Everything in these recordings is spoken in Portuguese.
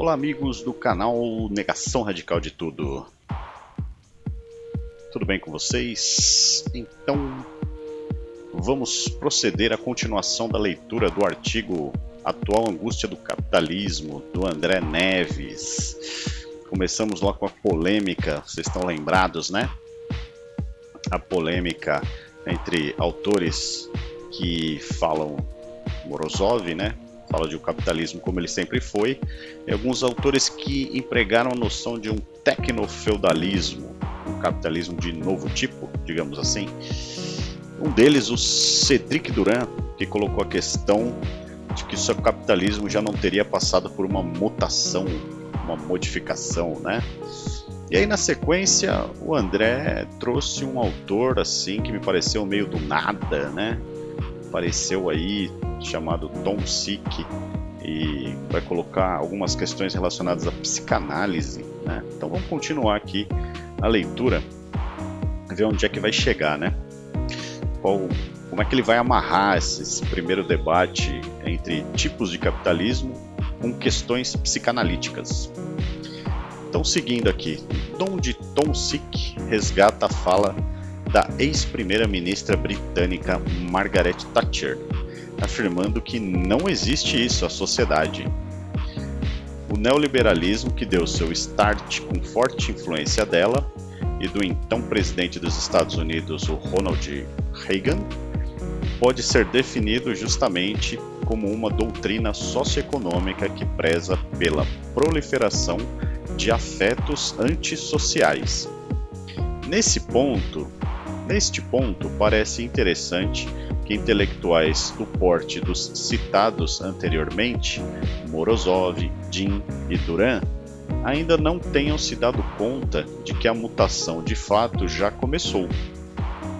Olá amigos do canal Negação Radical de Tudo. Tudo bem com vocês? Então vamos proceder à continuação da leitura do artigo Atual Angústia do Capitalismo, do André Neves. Começamos lá com a polêmica, vocês estão lembrados, né? A polêmica entre autores que falam Morozov, né? Fala de um capitalismo como ele sempre foi, e alguns autores que empregaram a noção de um tecnofeudalismo, um capitalismo de novo tipo, digamos assim. Um deles, o Cedric Duran, que colocou a questão de que o capitalismo já não teria passado por uma mutação, uma modificação, né? E aí na sequência o André trouxe um autor assim que me pareceu meio do nada, né? Apareceu aí chamado Tom Sick e vai colocar algumas questões relacionadas à psicanálise. Né? Então vamos continuar aqui a leitura, ver onde é que vai chegar, né? Qual, como é que ele vai amarrar esse, esse primeiro debate entre tipos de capitalismo com questões psicanalíticas. Então, seguindo aqui, onde Tom Sick resgata a fala da ex-primeira-ministra britânica Margaret Thatcher, afirmando que não existe isso à sociedade. O neoliberalismo, que deu seu start com forte influência dela e do então presidente dos Estados Unidos, o Ronald Reagan, pode ser definido justamente como uma doutrina socioeconômica que preza pela proliferação de afetos antissociais. Nesse ponto, neste ponto, parece interessante que intelectuais do porte dos citados anteriormente, Morozov, Din e Duran, ainda não tenham se dado conta de que a mutação de fato já começou.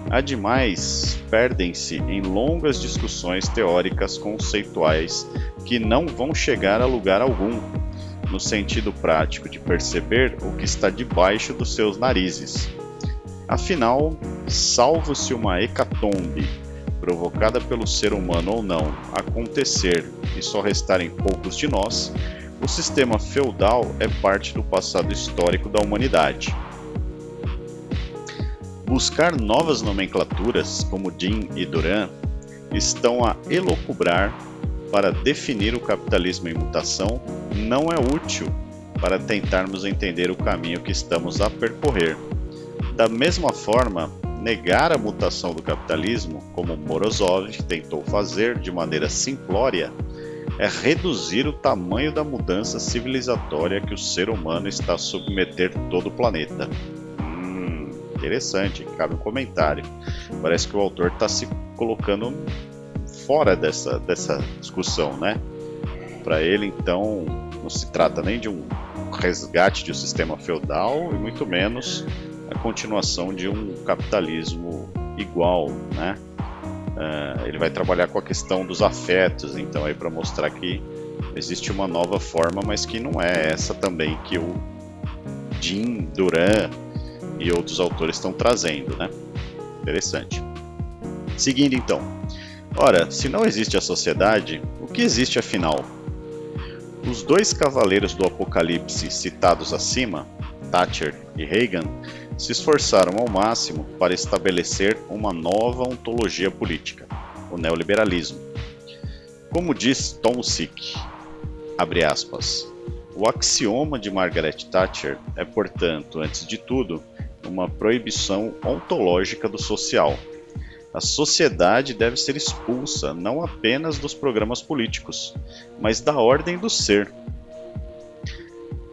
Ademais, perdem-se em longas discussões teóricas conceituais que não vão chegar a lugar algum, no sentido prático de perceber o que está debaixo dos seus narizes. Afinal, salvo se uma hecatombe provocada pelo ser humano ou não, acontecer e só restarem poucos de nós, o sistema feudal é parte do passado histórico da humanidade. Buscar novas nomenclaturas, como Din e Duran, estão a elocubrar para definir o capitalismo em mutação não é útil para tentarmos entender o caminho que estamos a percorrer. Da mesma forma, negar a mutação do capitalismo, como Morozov tentou fazer de maneira simplória, é reduzir o tamanho da mudança civilizatória que o ser humano está a submeter todo o planeta. Hum, interessante, cabe um comentário. Parece que o autor está se colocando fora dessa, dessa discussão, né? Para ele, então, não se trata nem de um resgate de um sistema feudal e muito menos a continuação de um capitalismo igual, né? Uh, ele vai trabalhar com a questão dos afetos, então aí para mostrar que existe uma nova forma, mas que não é essa também que o Jim Duran e outros autores estão trazendo, né? Interessante. Seguindo então. Ora, se não existe a sociedade, o que existe afinal? Os dois cavaleiros do Apocalipse citados acima, Thatcher e Reagan, se esforçaram ao máximo para estabelecer uma nova ontologia política, o neoliberalismo. Como diz Tom Sick, aspas, o axioma de Margaret Thatcher é, portanto, antes de tudo, uma proibição ontológica do social. A sociedade deve ser expulsa não apenas dos programas políticos, mas da ordem do ser.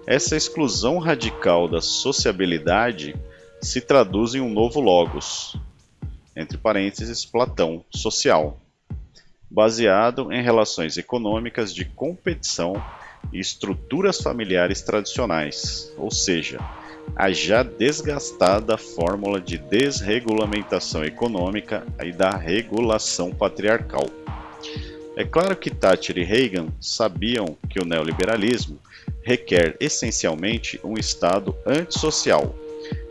Essa exclusão radical da sociabilidade se traduz em um novo logos, entre parênteses, Platão, social, baseado em relações econômicas de competição e estruturas familiares tradicionais, ou seja, a já desgastada fórmula de desregulamentação econômica e da regulação patriarcal. É claro que Thatcher e Reagan sabiam que o neoliberalismo requer essencialmente um Estado antissocial,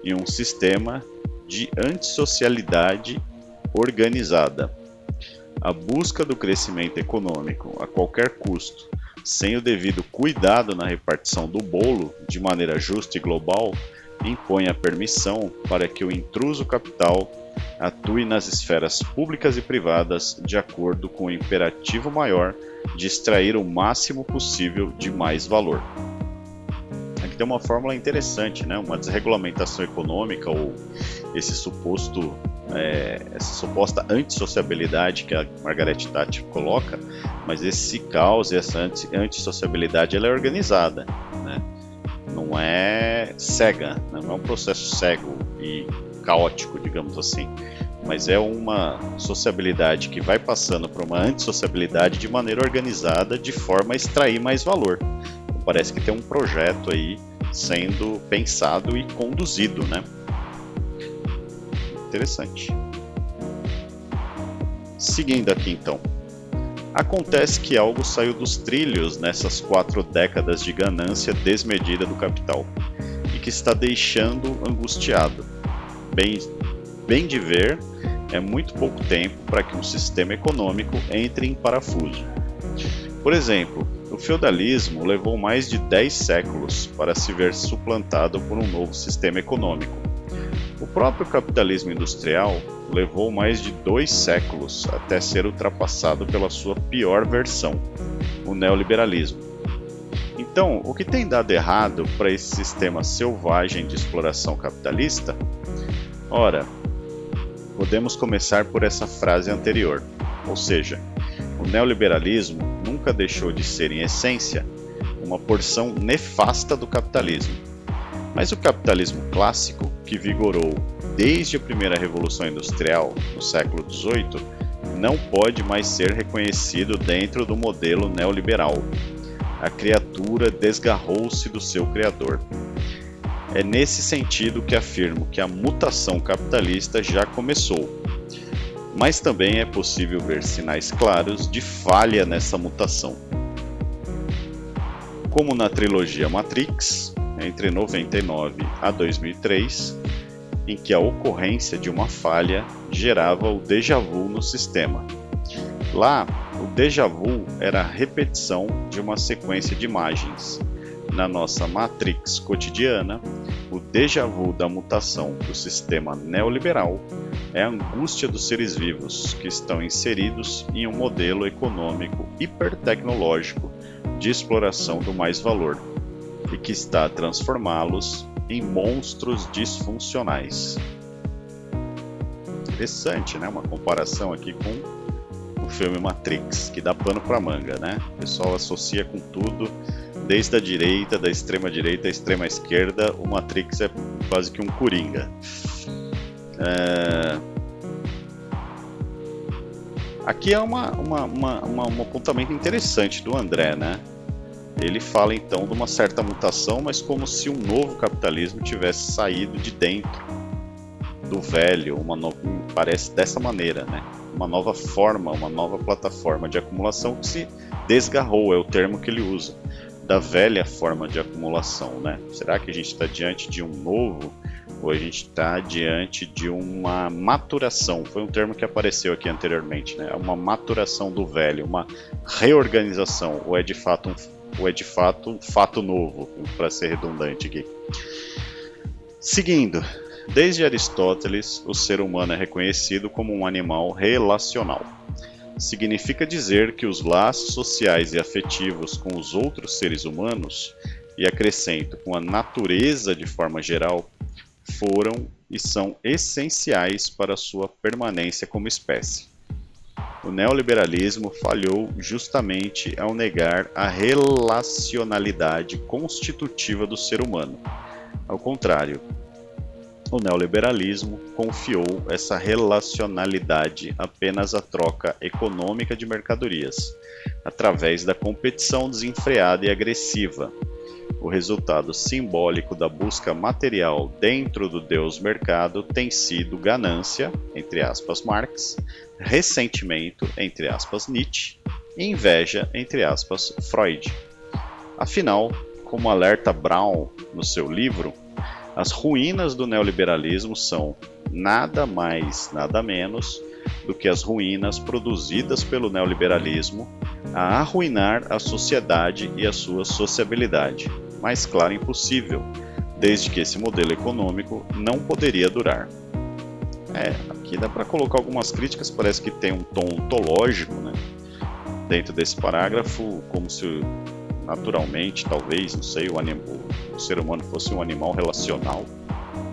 e um sistema de antissocialidade organizada. A busca do crescimento econômico a qualquer custo, sem o devido cuidado na repartição do bolo de maneira justa e global, impõe a permissão para que o intruso capital atue nas esferas públicas e privadas de acordo com o imperativo maior de extrair o máximo possível de mais valor. Tem uma fórmula interessante, né? uma desregulamentação econômica ou esse suposto é, essa suposta antissociabilidade que a Margaret Thatcher coloca, mas esse caos e essa antissociabilidade ela é organizada, né? não é cega, né? não é um processo cego e caótico, digamos assim, mas é uma sociabilidade que vai passando para uma antissociabilidade de maneira organizada, de forma a extrair mais valor. Parece que tem um projeto aí sendo pensado e conduzido, né? Interessante. Seguindo aqui então. Acontece que algo saiu dos trilhos nessas quatro décadas de ganância desmedida do capital e que está deixando angustiado. Bem, bem de ver, é muito pouco tempo para que um sistema econômico entre em parafuso. Por exemplo, o feudalismo levou mais de 10 séculos para se ver suplantado por um novo sistema econômico. O próprio capitalismo industrial levou mais de dois séculos até ser ultrapassado pela sua pior versão, o neoliberalismo. Então, o que tem dado errado para esse sistema selvagem de exploração capitalista? Ora, podemos começar por essa frase anterior, ou seja, o neoliberalismo nunca deixou de ser, em essência, uma porção nefasta do capitalismo. Mas o capitalismo clássico, que vigorou desde a primeira Revolução Industrial, no século XVIII, não pode mais ser reconhecido dentro do modelo neoliberal. A criatura desgarrou-se do seu criador. É nesse sentido que afirmo que a mutação capitalista já começou, mas também é possível ver sinais claros de falha nessa mutação. Como na trilogia Matrix, entre 99 a 2003, em que a ocorrência de uma falha gerava o déjà vu no sistema. Lá, o déjà vu era a repetição de uma sequência de imagens. Na nossa Matrix cotidiana, o déjà vu da mutação do sistema neoliberal é a angústia dos seres vivos que estão inseridos em um modelo econômico hipertecnológico de exploração do mais-valor e que está a transformá-los em monstros disfuncionais. Interessante, né? Uma comparação aqui com o filme Matrix, que dá pano para manga, né? O pessoal associa com tudo desde a direita, da extrema direita à extrema esquerda, o Matrix é quase que um coringa. É... Aqui é uma, uma, uma, uma, um apontamento interessante do André, né? Ele fala então de uma certa mutação, mas como se um novo capitalismo tivesse saído de dentro do velho, uma no... parece dessa maneira, né? Uma nova forma, uma nova plataforma de acumulação que se desgarrou, é o termo que ele usa da velha forma de acumulação, né? Será que a gente está diante de um novo ou a gente está diante de uma maturação? Foi um termo que apareceu aqui anteriormente, né? Uma maturação do velho, uma reorganização, ou é de fato um, ou é de fato um fato novo, para ser redundante aqui. Seguindo, desde Aristóteles, o ser humano é reconhecido como um animal relacional significa dizer que os laços sociais e afetivos com os outros seres humanos, e acrescento com a natureza de forma geral, foram e são essenciais para sua permanência como espécie. O neoliberalismo falhou justamente ao negar a relacionalidade constitutiva do ser humano. Ao contrário, o neoliberalismo confiou essa relacionalidade apenas à troca econômica de mercadorias, através da competição desenfreada e agressiva. O resultado simbólico da busca material dentro do Deus mercado tem sido ganância, entre aspas Marx, ressentimento, entre aspas Nietzsche, e inveja, entre aspas Freud. Afinal, como alerta Brown no seu livro, as ruínas do neoliberalismo são nada mais, nada menos do que as ruínas produzidas pelo neoliberalismo a arruinar a sociedade e a sua sociabilidade. Mais claro impossível, desde que esse modelo econômico não poderia durar. É, aqui dá para colocar algumas críticas, parece que tem um tom ontológico né, dentro desse parágrafo, como se naturalmente, talvez, não sei, o, anim, o ser humano fosse um animal relacional.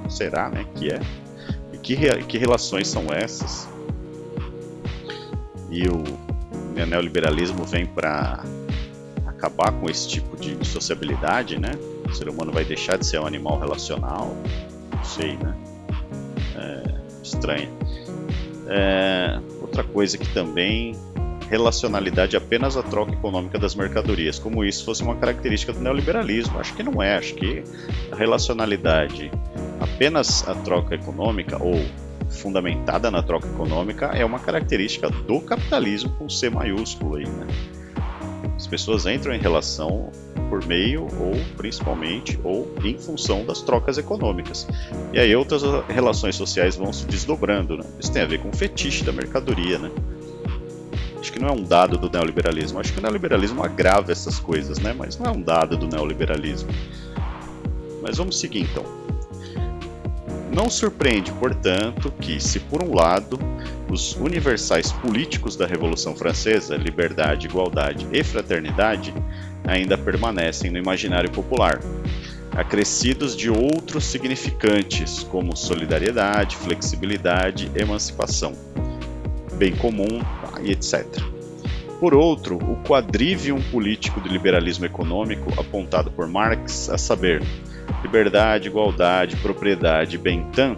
Será né, que é? E que, que relações são essas? E o neoliberalismo vem para acabar com esse tipo de sociabilidade, né? O ser humano vai deixar de ser um animal relacional? Não sei, né? É, estranha. É, outra coisa que também relacionalidade apenas a troca econômica das mercadorias, como isso fosse uma característica do neoliberalismo. Acho que não é, acho que a relacionalidade apenas a troca econômica ou fundamentada na troca econômica é uma característica do capitalismo com C maiúsculo aí, né? As pessoas entram em relação por meio ou principalmente ou em função das trocas econômicas. E aí outras relações sociais vão se desdobrando, né? Isso tem a ver com o fetiche da mercadoria, né? Acho que não é um dado do neoliberalismo. Acho que o neoliberalismo agrava essas coisas, né? Mas não é um dado do neoliberalismo. Mas vamos seguir então. Não surpreende, portanto, que, se por um lado os universais políticos da Revolução Francesa, liberdade, igualdade e fraternidade, ainda permanecem no imaginário popular, acrescidos de outros significantes, como solidariedade, flexibilidade, emancipação, bem comum e etc. Por outro, o quadrivium político do liberalismo econômico apontado por Marx, a saber, liberdade, igualdade, propriedade bem-tan,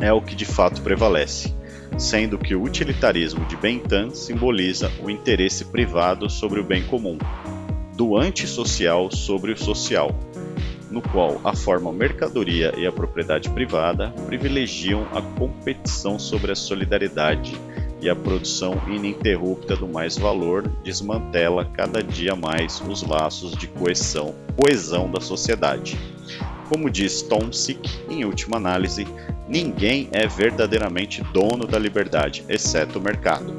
é o que de fato prevalece, sendo que o utilitarismo de Bentham simboliza o interesse privado sobre o bem comum, do antissocial sobre o social, no qual a forma mercadoria e a propriedade privada privilegiam a competição sobre a solidariedade e a produção ininterrupta do mais valor desmantela cada dia mais os laços de coesão, coesão da sociedade. Como diz Tomsic, em última análise, ninguém é verdadeiramente dono da liberdade, exceto o mercado.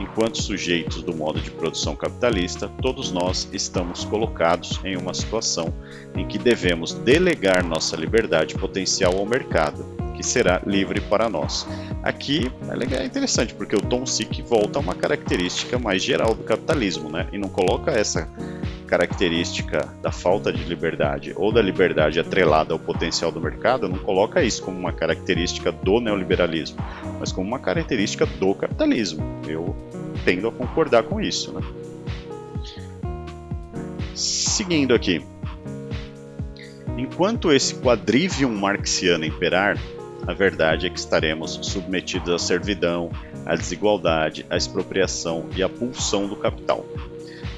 Enquanto sujeitos do modo de produção capitalista, todos nós estamos colocados em uma situação em que devemos delegar nossa liberdade potencial ao mercado, que será livre para nós. Aqui é interessante porque o Tom Sick volta a uma característica mais geral do capitalismo, né? E não coloca essa característica da falta de liberdade ou da liberdade atrelada ao potencial do mercado, não coloca isso como uma característica do neoliberalismo, mas como uma característica do capitalismo. Eu tendo a concordar com isso, né? Seguindo aqui. Enquanto esse quadrivium marxiano imperar, a verdade é que estaremos submetidos à servidão, à desigualdade, à expropriação e à pulsão do capital.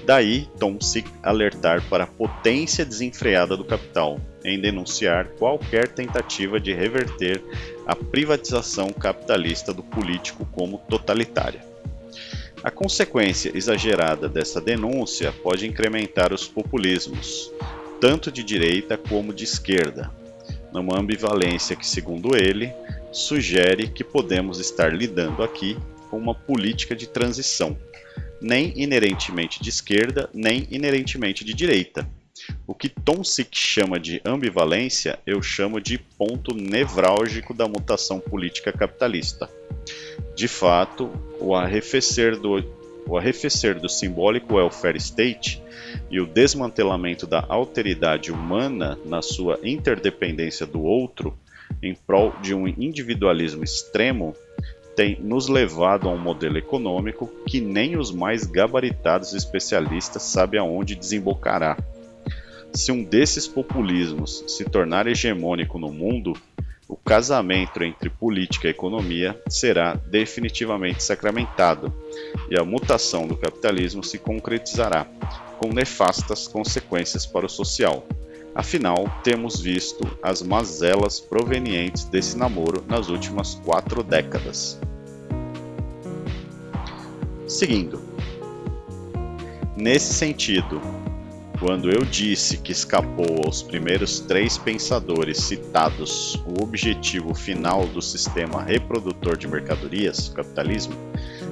Daí, Tom se alertar para a potência desenfreada do capital, em denunciar qualquer tentativa de reverter a privatização capitalista do político como totalitária. A consequência exagerada dessa denúncia pode incrementar os populismos, tanto de direita como de esquerda, numa ambivalência que, segundo ele, sugere que podemos estar lidando aqui com uma política de transição, nem inerentemente de esquerda, nem inerentemente de direita. O que Tomsic chama de ambivalência, eu chamo de ponto nevrálgico da mutação política capitalista. De fato, o arrefecer do, o arrefecer do simbólico welfare state e o desmantelamento da alteridade humana na sua interdependência do outro em prol de um individualismo extremo tem nos levado a um modelo econômico que nem os mais gabaritados especialistas sabem aonde desembocará. Se um desses populismos se tornar hegemônico no mundo, o casamento entre política e economia será definitivamente sacramentado e a mutação do capitalismo se concretizará, com nefastas consequências para o social. Afinal, temos visto as mazelas provenientes desse namoro nas últimas quatro décadas. Seguindo. Nesse sentido, quando eu disse que escapou aos primeiros três pensadores citados o objetivo final do sistema reprodutor de mercadorias, capitalismo,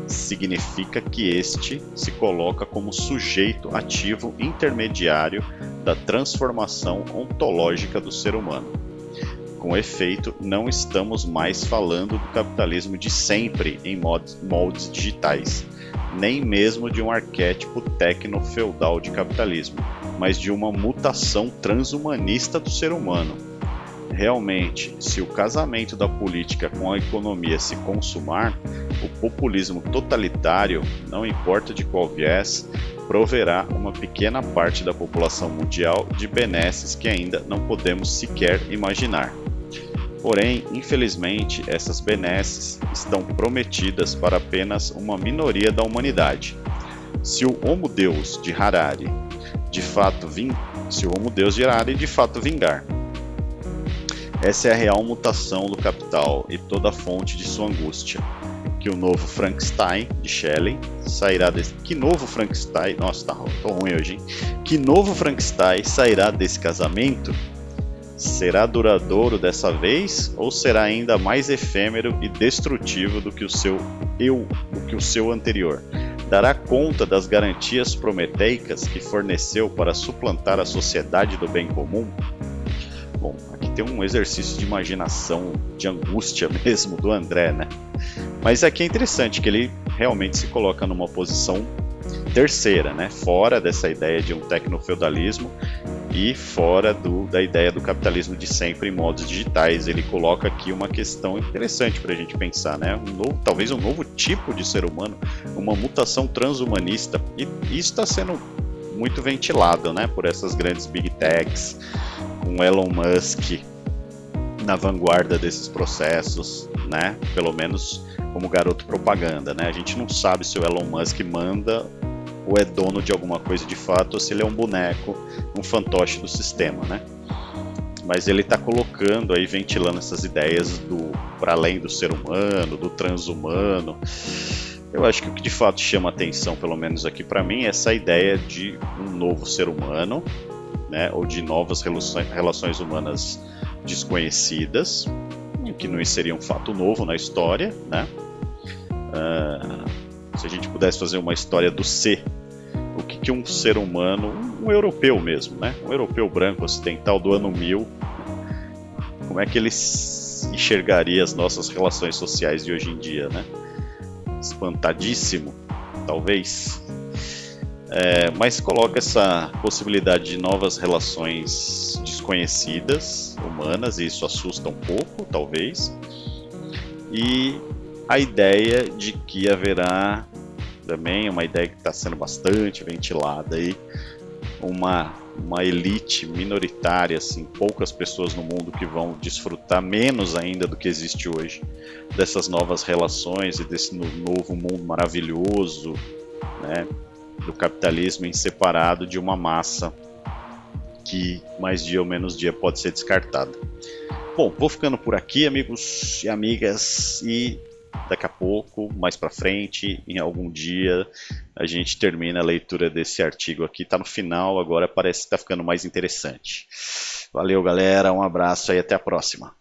significa que este se coloca como sujeito ativo intermediário da transformação ontológica do ser humano. Com efeito, não estamos mais falando do capitalismo de sempre em moldes digitais, nem mesmo de um arquétipo tecno-feudal de capitalismo, mas de uma mutação transhumanista do ser humano. Realmente, se o casamento da política com a economia se consumar, o populismo totalitário, não importa de qual viés, proverá uma pequena parte da população mundial de benesses que ainda não podemos sequer imaginar. Porém, infelizmente, essas benesses estão prometidas para apenas uma minoria da humanidade. Se o Homo Deus de Harari de fato ving... se o Homo Deus de Harari de fato vingar. Essa é a real mutação do capital e toda a fonte de sua angústia. Que o novo Frankenstein de Shelley sairá desse. Que novo Frankenstein. Nossa, tá ruim hoje, hein? Que novo Frankenstein sairá desse casamento Será duradouro dessa vez ou será ainda mais efêmero e destrutivo do que o seu eu, do que o seu anterior? Dará conta das garantias prometeicas que forneceu para suplantar a sociedade do bem comum? Bom, aqui tem um exercício de imaginação, de angústia mesmo do André, né? Mas aqui é interessante que ele realmente se coloca numa posição terceira, né? Fora dessa ideia de um tecnofeudalismo e fora do, da ideia do capitalismo de sempre em modos digitais. Ele coloca aqui uma questão interessante para a gente pensar, né? Um novo, talvez um novo tipo de ser humano, uma mutação transhumanista. E isso está sendo muito ventilado, né? Por essas grandes big techs, com Elon Musk na vanguarda desses processos, né? Pelo menos como garoto propaganda, né? A gente não sabe se o Elon Musk manda ou é dono de alguma coisa de fato, ou se ele é um boneco, um fantoche do sistema, né? Mas ele está colocando aí, ventilando essas ideias do para além do ser humano, do transhumano. Eu acho que o que de fato chama atenção, pelo menos aqui para mim, é essa ideia de um novo ser humano, né? Ou de novas relações, humanas desconhecidas, que não seria um fato novo na história, né? Uh, se a gente pudesse fazer uma história do ser que, um ser humano, um, europeu mesmo, né? um europeu branco ocidental do ano 1000, como é que ele enxergaria as nossas relações sociais de hoje em dia, né? Espantadíssimo, talvez. É, mas coloca essa possibilidade de novas relações desconhecidas, humanas, e isso assusta um pouco, talvez. E a ideia de que haverá também, uma ideia que está sendo bastante ventilada aí, uma, uma elite minoritária, assim, poucas pessoas no mundo que vão desfrutar menos ainda do que existe hoje dessas novas relações e desse novo mundo maravilhoso, né, do capitalismo em separado de uma massa que mais dia ou menos dia pode ser descartada. Bom, vou ficando por aqui, amigos e amigas, e daqui a pouco, mais para frente, em algum dia, a gente termina a leitura desse artigo aqui. Está no final, agora parece que está ficando mais interessante. Valeu, galera, um abraço e até a próxima.